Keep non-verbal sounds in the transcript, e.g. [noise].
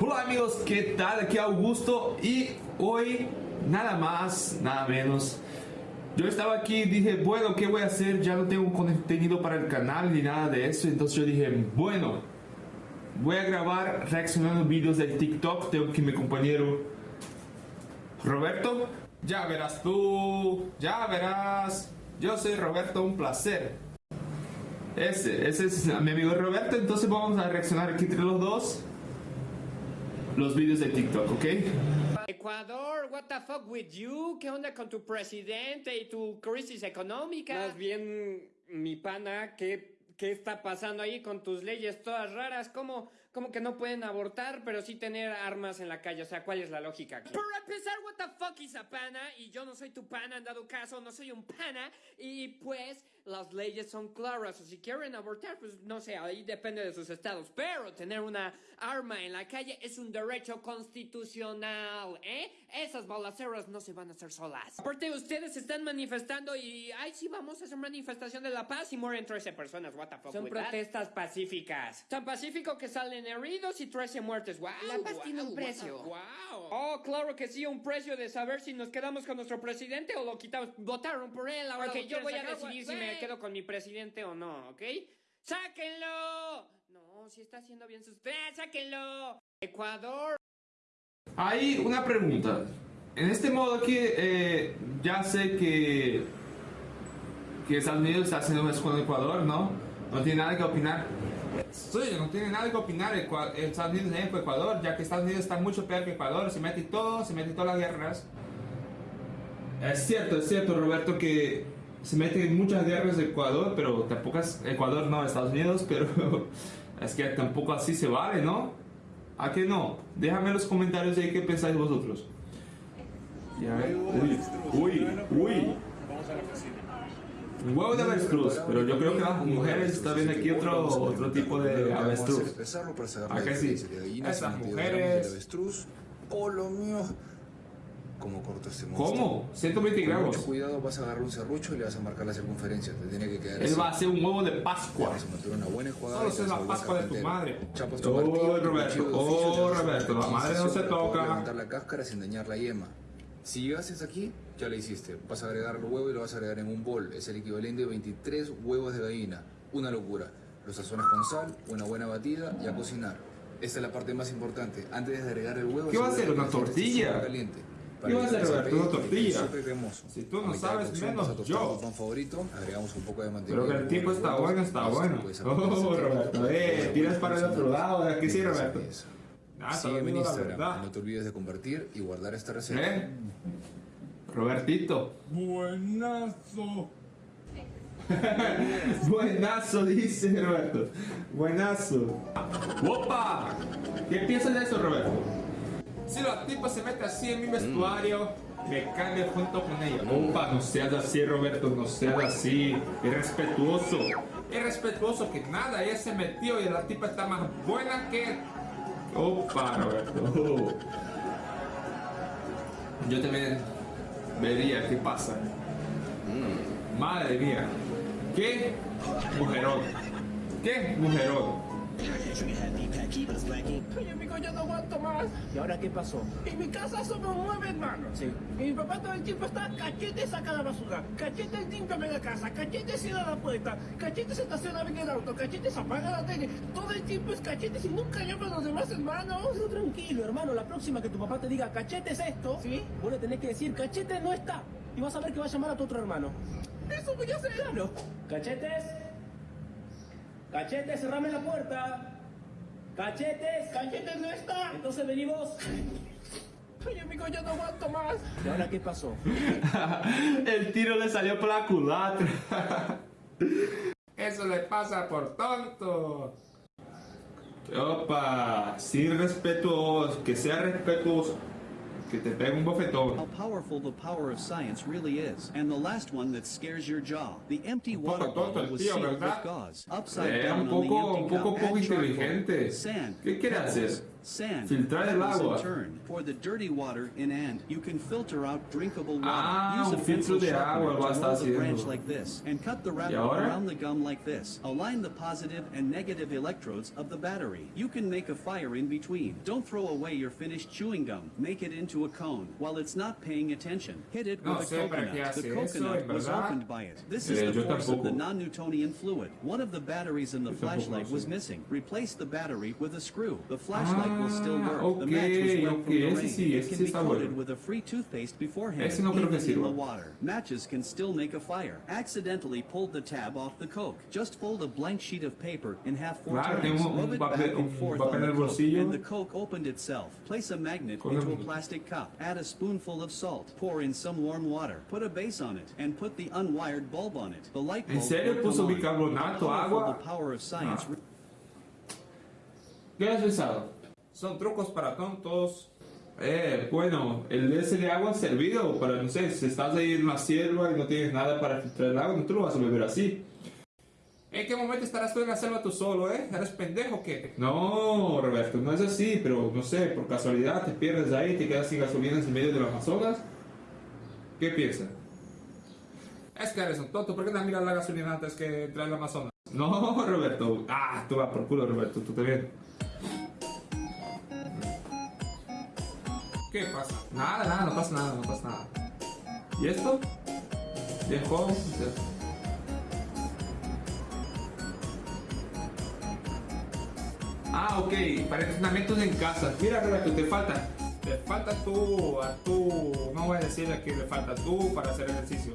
Hola amigos, ¿qué tal? Aquí Augusto y hoy nada más, nada menos. Yo estaba aquí y dije, bueno, ¿qué voy a hacer? Ya no tengo contenido para el canal ni nada de eso. Entonces yo dije, bueno, voy a grabar reaccionando vídeos de TikTok. Tengo que mi compañero Roberto. Ya verás tú, ya verás. Yo soy Roberto, un placer. Ese, ese es mi amigo Roberto. Entonces vamos a reaccionar aquí entre los dos los vídeos de TikTok, ¿ok? Ecuador, what the fuck with you? ¿Qué onda con tu presidente y tu crisis económica? Más bien, mi pana, ¿qué, ¿qué está pasando ahí con tus leyes todas raras? ¿Cómo, ¿Cómo que no pueden abortar, pero sí tener armas en la calle? O sea, ¿cuál es la lógica aquí? Para empezar, what the fuck is a pana? Y yo no soy tu pana, en dado caso, no soy un pana. Y pues, las leyes son claras. O si quieren abortar, pues no sé, ahí depende de sus estados. Pero tener una arma en la calle es un derecho constitucional, ¿eh? Esas balaceras no se van a hacer solas. Aparte, ustedes se están manifestando y, ay, sí, vamos a hacer manifestación de la paz y mueren 13 personas. What the fuck Son with that? protestas pacíficas. Tan pacífico que salen heridos y 13 muertes. Wow, La paz wow, tiene un wow, precio. Wow. Oh, claro que sí, un precio de saber si nos quedamos con nuestro presidente o lo quitamos. Votaron por él, ahora lo yo voy a decidir si güey. Me quedo con mi presidente o no, ¿ok? ¡Sáquenlo! No, si está haciendo bien sus... ¡Eh, sáquenlo! Ecuador. Hay una pregunta. En este modo aquí, eh, ya sé que, que Estados Unidos está haciendo eso con Ecuador, ¿no? No tiene nada que opinar. Sí, no tiene nada que opinar Estados Unidos en Ecuador, ya que Estados Unidos está mucho peor que Ecuador, se mete todo, se mete en todas las guerras. Es cierto, es cierto, Roberto, que se mete en muchas guerras de Ecuador, pero tampoco es Ecuador, no Estados Unidos, [laughs] pero es que tampoco así se vale, ¿no? ¿A qué no? Déjame en los comentarios ahí qué pensáis vosotros. Ya, uy, uy, uy. Un huevo de avestruz, pero yo creo que las mujeres están viendo aquí otro, otro tipo de avestruz. ¿A que sí? de mujeres. O lo mío. ¿Cómo corto este monstruo? ¿Cómo? 120 Con gramos. mucho cuidado vas a agarrar un serrucho y le vas a marcar la circunferencia. Te tiene que quedar Él así. va a hacer un huevo de Pascua. vas a meter una buena enjuagada Solo es la Pascua de tu madre. Chapas tu Oh, martillo, Roberto, de oh, Roberto, la madre no se toca. levantar la cáscara sin dañar la yema. Si llegaste hasta aquí, ya la hiciste. Vas a agregar el huevo y lo vas a agregar en un bol. Es el equivalente a 23 huevos de gallina. Una locura. Los sazonas con sal, una buena batida y a cocinar. Esta es la parte más importante. Antes de agregar el huevo, ¿Qué va a hacer? ¿Una tortilla? caliente. ¿Qué va a hacer, Roberto? ¿Una tortilla? Si tú no sabes, menos yo. pan favorito, agregamos un poco de mantequilla. Pero que el tipo está bueno, está bueno. Oh, Roberto, eh, tiras para el otro lado, aquí sí, Roberto. Ah, está Sígueme en viendo la Instagram. verdad. No te olvides de compartir y guardar esta receta. ¿Eh? Robertito. Buenazo. [laughs] Buenazo, dice Roberto. Buenazo. ¡Opa! ¿Qué piensas de eso, Roberto? Si la tipa se mete así en mi vestuario, me cambio junto con ella. Opa, no seas así, Roberto, no seas así. Irrespetuoso. Irrespetuoso que nada, ella se metió y la tipa está más buena que. Opa, Roberto. Yo también vería qué pasa. Madre mía. ¿Qué mujerón? ¿Qué mujerón? Oye, amigo, yo no aguanto más. ¿Y ahora qué pasó? En mi casa somos nueve hermanos. Sí. Y mi papá todo el tiempo está cachete saca la basura, cachete límpiame la casa, cachete cierra la puerta, cachete se estaciona bien el auto, cachete se apaga la tele. Todo el tiempo es cachete y nunca llama a los demás hermanos. Tú tranquilo, hermano. La próxima que tu papá te diga cachete es esto, ¿Sí? vos le tenés que decir cachete no está. Y vas a ver que va a llamar a tu otro hermano. Eso voy a hacer. Claro. Cachetes. Cachetes, cerrame la puerta. Cachetes. Cachete no está. Entonces vení vos. Oye, amigo, yo no aguanto más. ¿Y ahora qué pasó? [laughs] El tiro le salió por la culatra. Eso le pasa por tonto. Opa, sí respetuoso, que sea respetuoso. Que te pegue un bofetón. how powerful the power of science really is. And the last one that scares your jaw. The empty poco water bottle was sealed with gauze. Upside Eh, down un on the poco, un empty poco cup poco had inteligente. Sand, ¿Qué quiere hacer? Sand. Filtrar el agua. turn. Pour the dirty water in and you can filter out drinkable water. Ah, Use a un filtro de agua lo está roll branch haciendo. like this and cut the wrapper around the gum like this. Align the positive and negative electrodes of the battery. You can make a fire in between. Don't throw away your finished chewing gum. Make it into a cone while it's not paying attention. Hit it No with a sé para qué coconut. The hace eso, coconut was opened by it. This Eh, is the yo force of the non-Newtonian fluid. One of the batteries in the flashlight was missing. Replace the battery with a screw. The flashlight will still Ah, work. the match was ok, wet ok, from the ese sí, ese can sí be está coated bueno. with a free toothpaste beforehand, Ese no creo que even in the sirva. water. Matches can still make a fire. Accidentally pulled the tab off the Coke. Just fold a blank sheet of paper in half four Claro, times. un Rub it papel- back and forth on en the Coke, and the Coke opened itself. Place a magnet Con into a plastic cup. Add a spoonful of salt. Pour in some warm water. Put a base on it and put the unwired bulb on it. The light ¿En bulb serio will puso bicarbonato, agua? The power of science. Ah. ¿Qué has pensado? Son trucos para tontos. Eh, bueno, el ese de agua servido para, no sé, si estás ahí en la selva y no tienes nada para filtrar el agua, no te lo vas a beber así. ¿En qué momento estarás tú en la selva tú solo, eh? ¿Eres pendejo o qué? No, Roberto, no es así, pero no sé, por casualidad te pierdes ahí, te quedas sin gasolina en medio de las Amazonas. ¿Qué piensas? Es que eres un tonto, ¿por qué no miras la gasolina antes que entrar al Amazonas? No, Roberto. Ah, tú vas por culo, Roberto, tú también. ¿Qué pasa? Nada, nada, no pasa nada, no pasa nada. ¿Y esto? Juego. Ah, ok, para entrenamientos en casa. Mira, Roberto, te falta. Te falta tú, a tú, no voy a decirle que le falta tú para hacer ejercicio.